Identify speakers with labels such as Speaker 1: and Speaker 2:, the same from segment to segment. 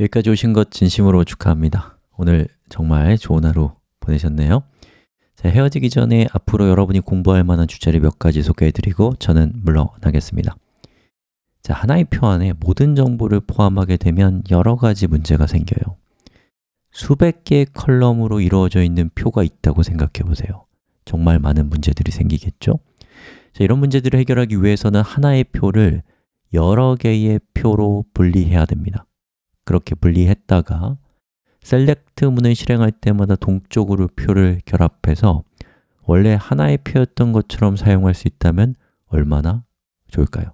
Speaker 1: 여기까지 오신 것 진심으로 축하합니다. 오늘 정말 좋은 하루 보내셨네요. 자, 헤어지기 전에 앞으로 여러분이 공부할 만한 주제를 몇 가지 소개해드리고 저는 물러나겠습니다. 자, 하나의 표 안에 모든 정보를 포함하게 되면 여러 가지 문제가 생겨요. 수백 개의 column으로 이루어져 있는 표가 있다고 생각해 보세요. 정말 많은 문제들이 생기겠죠? 자, 이런 문제들을 해결하기 위해서는 하나의 표를 여러 개의 표로 분리해야 됩니다 그렇게 분리했다가 셀렉트 문을 실행할 때마다 동쪽으로 표를 결합해서 원래 하나의 표였던 것처럼 사용할 수 있다면 얼마나 좋을까요?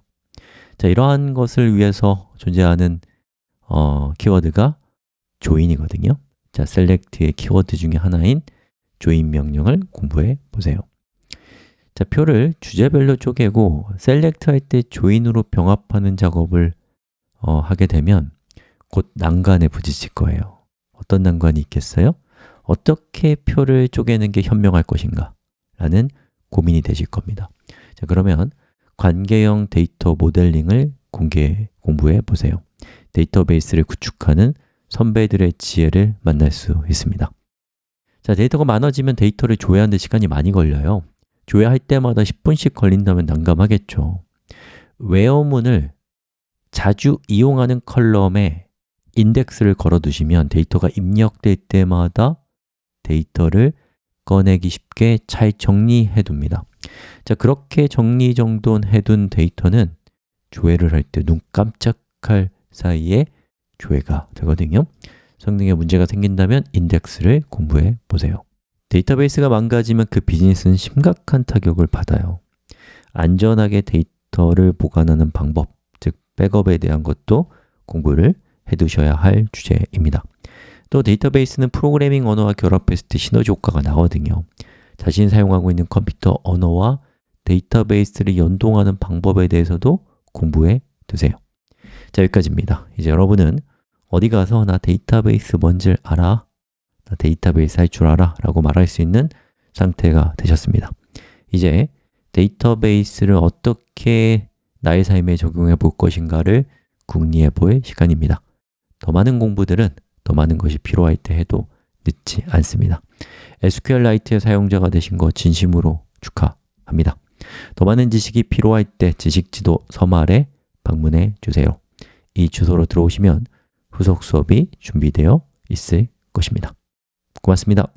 Speaker 1: 자, 이러한 것을 위해서 존재하는 어, 키워드가 join이거든요 자, select의 키워드 중에 하나인 join 명령을 공부해 보세요 자, 표를 주제별로 쪼개고 select 할 때 join으로 병합하는 작업을 어, 하게 되면 곧 난관에 부딪힐 거예요. 어떤 난관이 있겠어요? 어떻게 표를 쪼개는 게 현명할 것인가? 라는 고민이 되실 겁니다. 자, 그러면 관계형 데이터 모델링을 공개, 공부해 보세요. 데이터베이스를 구축하는 선배들의 지혜를 만날 수 있습니다. 자, 데이터가 많아지면 데이터를 조회하는 데 시간이 많이 걸려요. 조회할 때마다 10분씩 걸린다면 난감하겠죠. WHERE문을 자주 이용하는 column에 인덱스를 걸어 두시면 데이터가 입력될 때마다 데이터를 꺼내기 쉽게 잘 정리해 둡니다. 자, 그렇게 정리정돈해 둔 데이터는 조회를 할 때 눈 깜짝할 사이에 조회가 되거든요. 성능에 문제가 생긴다면 인덱스를 공부해 보세요. 데이터베이스가 망가지면 그 비즈니스는 심각한 타격을 받아요. 안전하게 데이터를 보관하는 방법, 즉 백업에 대한 것도 공부를 해두셔야 할 주제입니다. 또 데이터베이스는 프로그래밍 언어와 결합했을 때 시너지 효과가 나거든요. 자신이 사용하고 있는 컴퓨터 언어와 데이터베이스를 연동하는 방법에 대해서도 공부해 두세요. 자, 여기까지입니다. 이제 여러분은 어디 가서 나 데이터베이스 뭔지 알아? 나 데이터베이스 할 줄 알아? 라고 말할 수 있는 상태가 되셨습니다. 이제 데이터베이스를 어떻게 나의 삶에 적용해 볼 것인가를 궁리해 볼 시간입니다 더 많은 공부들은 더 많은 것이 필요할 때 해도 늦지 않습니다. SQLite의 사용자가 되신 거 진심으로 축하합니다. 더 많은 지식이 필요할 때 지식지도 서말에 방문해 주세요. 이 주소로 들어오시면 후속 수업이 준비되어 있을 것입니다. 고맙습니다